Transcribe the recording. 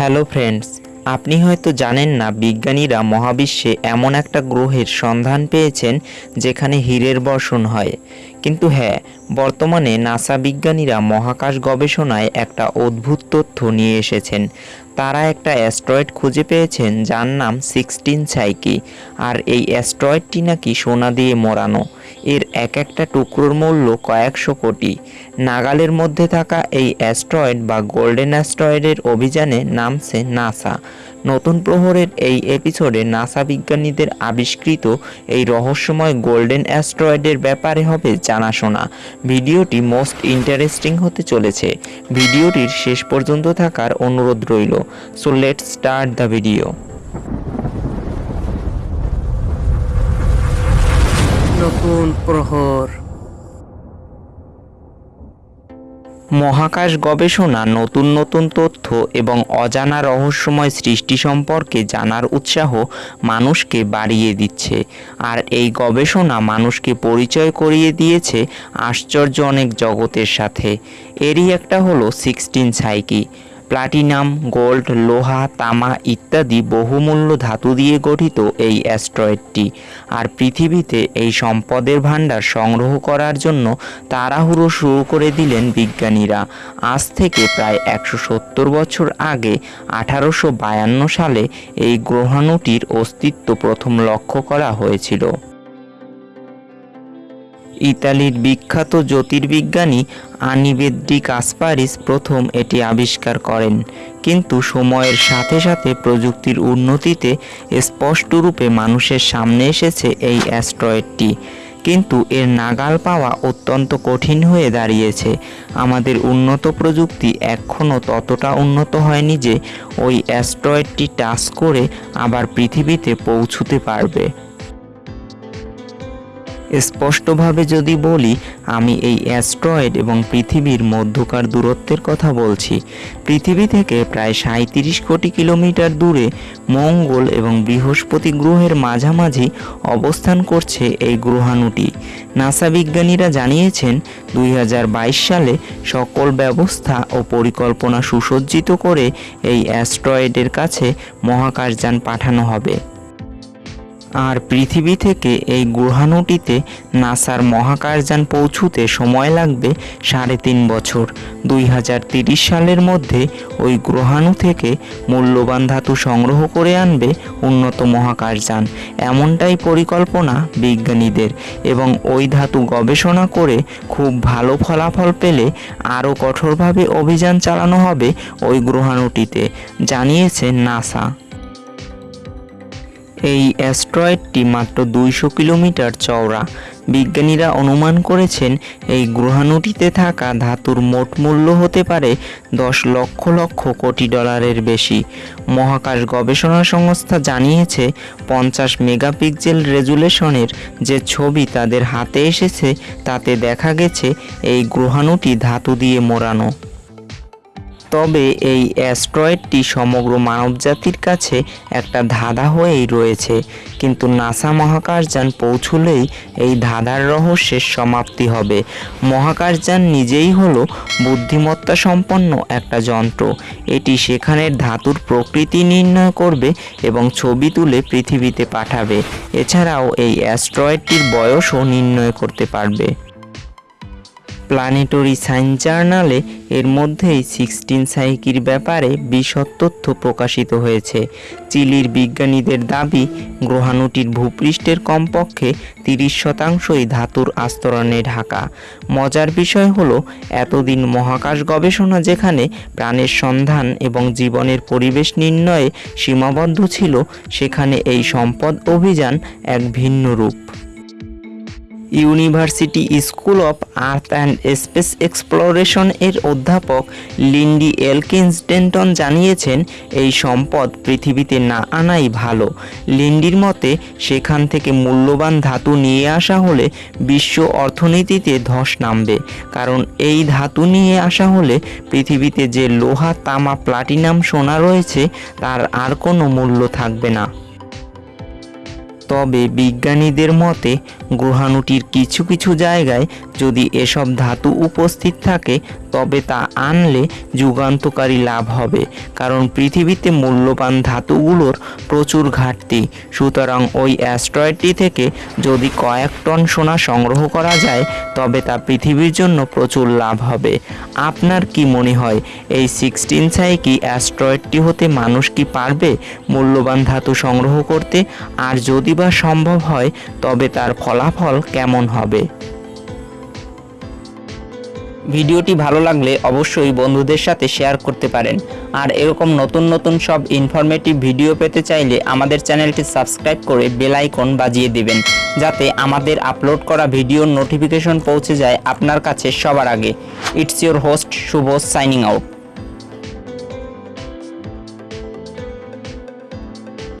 Hello friends, আপনি হয়তো জানেন না বিজ্ঞানীরা মহাবিশ্বে এমন একটা গ্রহের সন্ধান পেয়েছেন যেখানে হীরের বর্ষণ হয়। কিন্তু হ্যাঁ বর্তমানে নাসা বিজ্ঞানীরা মহাকাশ গবেষণায় একটা অদ্ভুত তথ্য নিয়ে এসেছেন। তারা একটা অ্যাস্ট্রয়েড খুঁজে পেয়েছেন যার নাম সিক্সটিন সাইকি। আর এই অ্যাস্ট্রয়েডটি নাকি সোনা দিয়ে মোড়ানো। এর এক একটা টুকরোর মূল্য কয়েকশো কোটি। নাগালের মধ্যে থাকা এই অ্যাস্ট্রয়েড বা গোল্ডেন অ্যাস্ট্রয়েডের অভিযানে নামছে নাসা। নতুন প্রহরের এই এপিসোডে নাসা বিজ্ঞানীদের আবিষ্কৃত এই রহস্যময় গোল্ডেন অ্যাস্ট্রয়েডের ব্যাপারে হবে জানাশোনা। ভিডিওটি মোস্ট ইন্টারেস্টিং হতে চলেছে। ভিডিওটির শেষ পর্যন্ত থাকার অনুরোধ রইল। So let start the video নতুন প্রহর। মহাকাশ গবেষণা, নতুন নতুন তথ্য এবং অজানা রহস্যময় সৃষ্টি সম্পর্কে জানার উৎসাহ মানুষকে বাড়িয়ে দিচ্ছে। আর এই গবেষণা মানুষকে পরিচয় করিয়ে দিয়েছে আশ্চর্য অনেক জগতের সাথে। এরই একটা হলো সিক্সটিন সাইকি। প্লাটিনাম, গোল্ড, লোহা, তামা ইত্যাদি বহুমূল্য ধাতু দিয়ে গঠিত এই অ্যাস্ট্রয়েডটি। আর পৃথিবীতে এই সম্পদের ভাণ্ডার সংগ্রহ করার জন্য তাড়াহুড়ো শুরু করে দিলেন বিজ্ঞানীরা। আজ থেকে প্রায় একশো সত্তর বছর আগে, আঠারোশো বায়ান্ন সালে এই গ্রহাণুটির অস্তিত্ব প্রথম লক্ষ্য করা হয়েছিল। ইতালির বিখ্যাত জ্যোতির্বিজ্ঞানী আনিবেদ্রি কাসপারিস প্রথম এটি আবিষ্কার করেন। কিন্তু সময়ের সাথে সাথে প্রযুক্তির উন্নতিতে স্পষ্টরূপে মানুষের সামনে এসেছে এই অ্যাস্ট্রয়েডটি। কিন্তু এর নাগাল পাওয়া অত্যন্ত কঠিন হয়ে দাঁড়িয়েছে। আমাদের উন্নত প্রযুক্তি এখনও ততটা উন্নত হয়নি যে ওই অ্যাস্ট্রয়েডটি টাচ করে আবার পৃথিবীতে পৌঁছতে পারবে। স্পষ্টভাবে যদি বলি, আমি এই অ্যাস্ট্রয়েড এবং পৃথিবীর মধ্যকার দূরত্বের কথা বলছি। পৃথিবী থেকে প্রায় সাঁত্রিশ কোটি কিলোমিটার দূরে মঙ্গল এবং বৃহস্পতি গ্রহের মাঝামাঝি অবস্থান করছে এই গ্রহাণুটি। নাসা বিজ্ঞানীরা জানিয়েছেন, দুই হাজার বাইশ সালে সকল ব্যবস্থা ও পরিকল্পনা সুসজ্জিত করে এই অ্যাস্ট্রয়েডের কাছে মহাকাশযান পাঠানো হবে। আর পৃথিবী থেকে এই গ্রহাণুটিতে নাসার মহাকাশযান পৌঁছুতে সময় লাগবে সাড়ে তিন বছর। দুই সালের মধ্যে ওই গ্রহাণু থেকে মূল্যবান ধাতু সংগ্রহ করে আনবে উন্নত মহাকাশযান। এমনটাই পরিকল্পনা বিজ্ঞানীদের এবং ওই ধাতু গবেষণা করে খুব ভালো ফলাফল পেলে আরও কঠোরভাবে অভিযান চালানো হবে ওই গ্রহাণুটিতে, জানিয়েছে নাসা। এই অ্যাস্ট্রয়েডটি মাত্র দুইশো কিলোমিটার চওড়া। বিজ্ঞানীরা অনুমান করেছেন, এই গ্রহাণুটিতে থাকা ধাতুর মোট মূল্য হতে পারে দশ লক্ষ লক্ষ কোটি ডলারের বেশি। মহাকাশ গবেষণা সংস্থা জানিয়েছে, পঞ্চাশ মেগাপিক্সেল রেজুলেশনের যে ছবি তাদের হাতে এসেছে, তাতে দেখা গেছে, এই গ্রহাণুটি ধাতু দিয়ে মোড়ানো। তবে এই অ্যাস্ট্রয়েডটি সমগ্র মানবজাতির কাছে একটা ধাঁধা হয়েই রয়েছে। কিন্তু নাসা মহাকাশযান পৌঁছলেই এই ধাঁধার রহস্যের সমাপ্তি হবে। মহাকাশযান নিজেই হলো বুদ্ধিমত্তা সম্পন্ন একটা যন্ত্র। এটি সেখানের ধাতুর প্রকৃতি নির্ণয় করবে এবং ছবি তুলে পৃথিবীতে পাঠাবে। এছাড়াও এই অ্যাস্ট্রয়েডটির বয়সও নির্ণয় করতে পারবে। প্ল্যানেটরি সায়েন্স জার্নালে এর মধ্যেই সিক্সটিন সাইকির ব্যাপারে বিশদ তথ্য প্রকাশিত হয়েছে। চিলির বিজ্ঞানীদের দাবি, গ্রহাণুটির ভূপৃষ্ঠের কমপক্ষে তিরিশ শতাংশই ধাতুর আস্তরণে ঢাকা। মজার বিষয় হলো, এতদিন মহাকাশ গবেষণা যেখানে প্রাণের সন্ধান এবং জীবনের পরিবেশ নির্ণয়ে সীমাবদ্ধ ছিল, সেখানে এই সম্পদ অভিযান এক ভিন্ন রূপ। University school of earth and space exploration এর অধ্যাপক লিন্ডি এলকিন্স ডেন্টন জানিয়েছেন, এই সম্পদ পৃথিবীতে না আনাই ভালো। লিন্ডির মতে, সেখান থেকে মূল্যবান ধাতু নিয়ে আসা হলে বিশ্ব অর্থনীতিতে ধস নামবে। কারণ এই ধাতু নিয়ে আসা হলে পৃথিবীতে যে লোহা, তামা, প্লাটিনাম, সোনা রয়েছে, তার আর কোনো মূল্য থাকবে না। তবে বিজ্ঞানীদের মতে গ্রহাণুটির কিছু কিছু জায়গায় যদি এসব ধাতু উপস্থিত থাকে তবে তা আনলে যুগান্তকারী লাভ হবে। কারণ পৃথিবীতে মূল্যবান ধাতুগুলোর প্রচুর ঘাটতি। সুতরাং ওই অ্যাস্ট্রয়েডটি থেকে যদি কয়েক টন সোনা সংগ্রহ করা যায়, তবে তা পৃথিবীর জন্য প্রচুর লাভ হবে। আপনার কি মনে হয়, এই সিক্সটিন সাইকি অ্যাস্ট্রয়েডটি হতে মানুষ কি পারবে মূল্যবান ধাতু সংগ্রহ করতে? আর যদি বা সম্ভব হয়, তবে তার ফলাফল কেমন হবে? ভিডিওটি ভালো লাগলে অবশ্যই বন্ধুদের সাথে শেয়ার করতে পারেন। আর এরকম নতুন নতুন সব ইনফরমেটিভ ভিডিও পেতে চাইলে আমাদের চ্যানেলটি সাবস্ক্রাইব করে বেল আইকন বাজিয়ে দিবেন, যাতে আমাদের আপলোড করা ভিডিওর নোটিফিকেশন পৌঁছে যায় আপনার কাছে সবার আগে। It's your host Shubho signing out